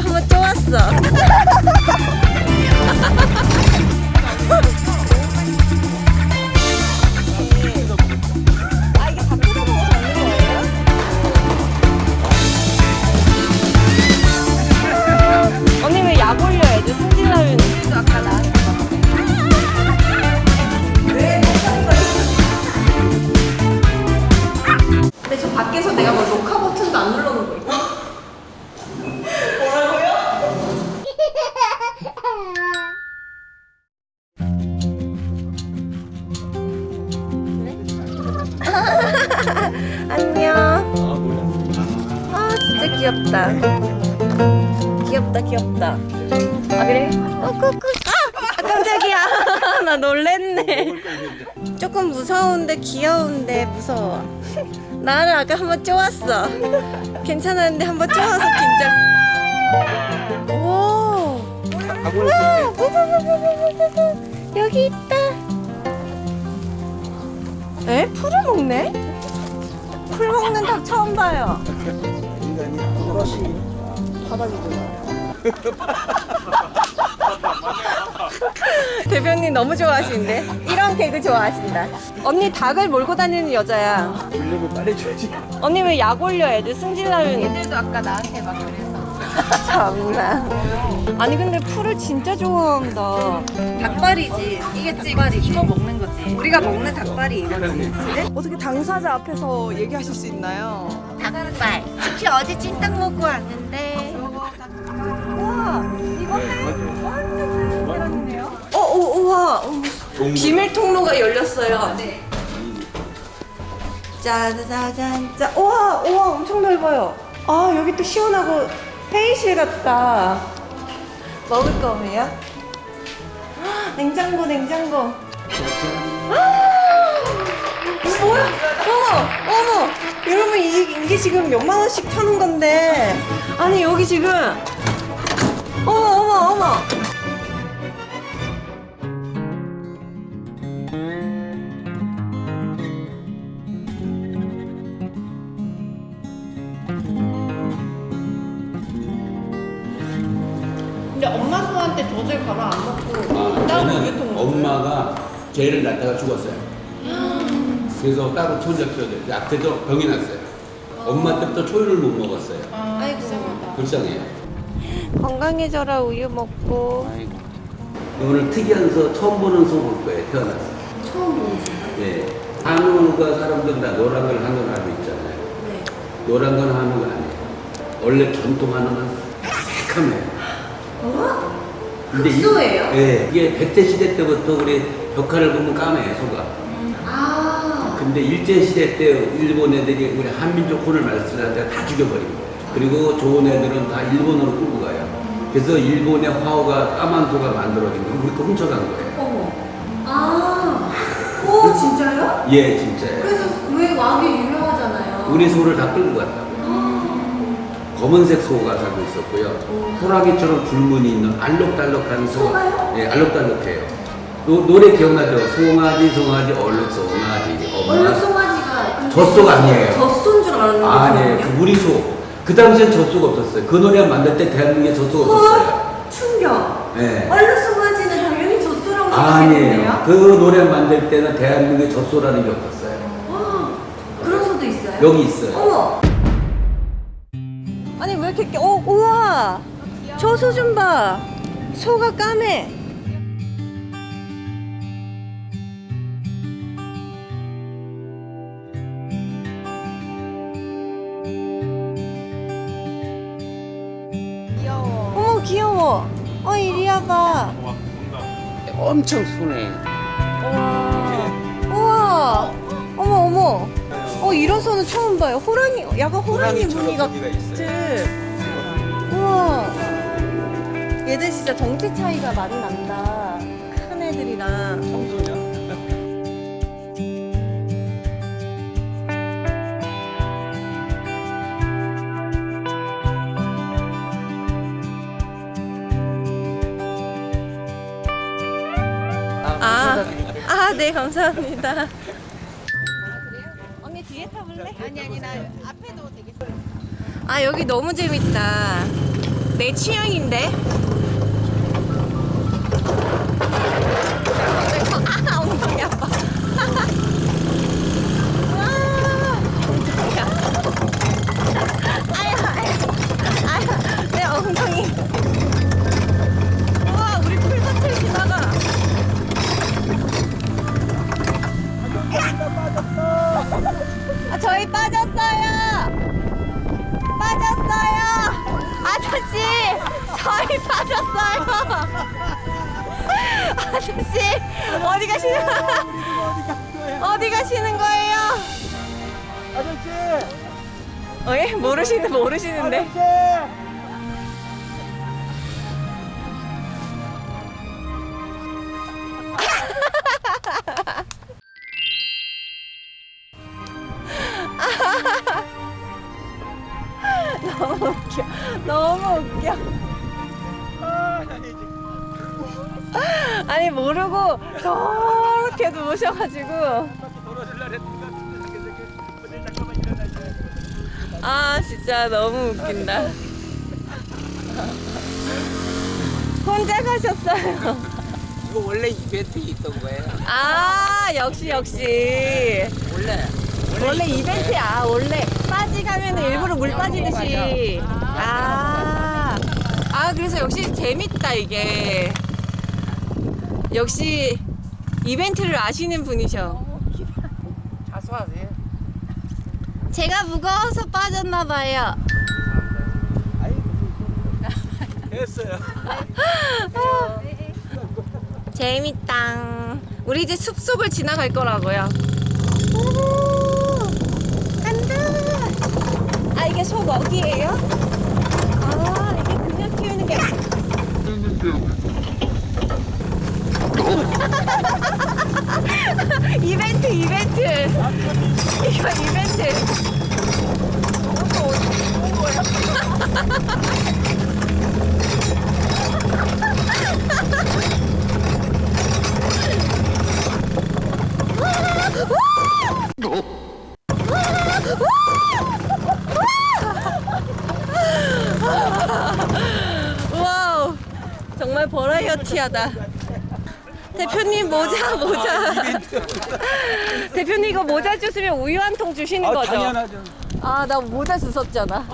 한번 쪼았어. 귀엽다. 귀엽다 귀엽다. 아 그래? 어 꾹꾹 아! 아 깜짝이야. 나 놀랬네. 조금 무서운데 귀여운데 무서워. 나는 아까 한번 쪼았어. 괜찮았는데 한번 쪼아서 긴장. 오 우와. 여기 있다. 에? 풀을 먹네? 풀 먹는 닭 처음 봐요 대변님 너무 좋아하시는데? 이런 개그 좋아하신다. 언니 닭을 몰고 다니는 여자야. 물려면 빨리 줘야지. 언니 왜 약 올려? 애들 승질나면 애들도 아까 나한테 막 참나 아니 근데 풀을 진짜 좋아한다. 닭발이지. 이게 닭발이 이거 먹는 거지. 우리가 먹는 닭발이 이거지. 어떻게 당사자 앞에서 얘기하실 수 있나요? 닭발. 특히 어제 찜닭 먹고 왔는데? 우와 이거는 완전 계란이네요. 어, 오, 우와. 비밀 통로가 열렸어요. 네. 짜자잔 짜 우와 우와 엄청 넓어요. 아 여기 또 시원하고 회의실 같다. 먹을 거예요? 헉, 냉장고 냉장고. 아, 뭐야? 어머 어머. 여러분 이, 이게 지금 몇만 원씩 타는 건데. 아니 여기 지금. 어머 어머 어머 엄마 소한테 젖을 갈아 안 먹고 아, 따로 저는 우유통 먹어요? 엄마가 개를 낳다가 죽었어요. 그래서 따로 혼자 키워줘요. 앞에도 병이 났어요. 엄마 때부터 초유를 못 먹었어요. 아이고 불쌍해요. 건강해져라 우유 먹고 아이고. 오늘 특이한 소 처음 보는 소 볼 거예요. 태어나서. 처음 보는 소 네. 한우가 사람들 다 노란 걸 한우를 알고 있잖아요. 네. 노란 건 한우가 아니에요. 원래 전통 한우는 새카매요. 어? 근데 이- 흑소예요? 네. 이게 백제 시대 때부터 우리 벽화를 보면 까매요, 소가. 아 근데 일제 시대 때 일본 애들이 우리 한민족 혼을 말씀하다가 다 죽여버린 거예요. 그리고 좋은 애들은 다 일본으로 끌고 가요. 그래서 일본의 화호가 까만 소가 만들어진 거 우리 거 훔쳐간 거예요. 어머 아, 오 진짜요? 예, 진짜예요. 그래서 왜 왁이 유명하잖아요 우리 소를 다 끌고 갔다고. 검은색 소가 살고 있었고요. 호랑이처럼 줄무늬 있는 알록달록한 소가. 소가요? 예, 알록달록해요. 노, 노래 기억나죠? 송아지, 송아지, 얼룩 송아지, 엄마. 얼룩 송아지가 근데 젖소가 아니에요. 젖소인 줄 알았는데 아니에요. 그 우리 소. 그 당시엔 젖소가 없었어요. 그 노래 만들 때 대한민국에 젖소가 없었어요. 어? 충격 예. 얼룩 송아지는 당연히 젖소라고 아니에요. 생각했는데요? 그 노래 만들 때는 대한민국에 젖소라는 게 없었어요. 아, 그런 소도 있어요? 여기 있어요. 어머 이렇게 어 우와! 저 소 좀 봐. 소가 까매. 귀여워. 어머 귀여워. 어 이리 와봐. 엄청 순해. 우와. 우와. 어머 어머. 어 이런 소는 처음 봐요. 호랑이 약간 호랑이 무늬 같은 우와 얘들 진짜 덩치 차이가 많이 난다. 큰 애들이랑 아, 아, 네, 감사합니다. 언니 뒤에 타볼래? 아니 아니 나 앞에도 되게 아 여기 너무 재밌다. 내 취향인데. 가시는 어디 가시는 거예요? 아저씨! 어, 예? 모르시는 모르시는데. 너무 웃겨. 너무 웃겨. 아니 모르고 저렇게 누우셔가지고 아 진짜 너무 웃긴다. 혼자 가셨어요. 이거 원래 이벤트 있던 거예요. 아 역시 역시 원래. 원래 이벤트야 원래 빠지 가면 일부러 물 빠지듯이 아, 아 그래서 역시 재밌다 이게 역시 이벤트를 아시는 분이셔 자수하세요. 제가 무거워서 빠졌나 봐요 됐어요. 재밌다 우리 이제 숲속을 지나갈 거라고요 오, 간다 아 이게 소 먹이에요? 아 이게 그냥 키우는 게 이벤트 이벤트. 이거 이벤트. 와우. 정말 버라이어티하다 대표님 모자 모자 대표님 이거 모자 주시면 우유 한 통 주시는 거죠? 당연하죠. 아 나 모자 주웠잖아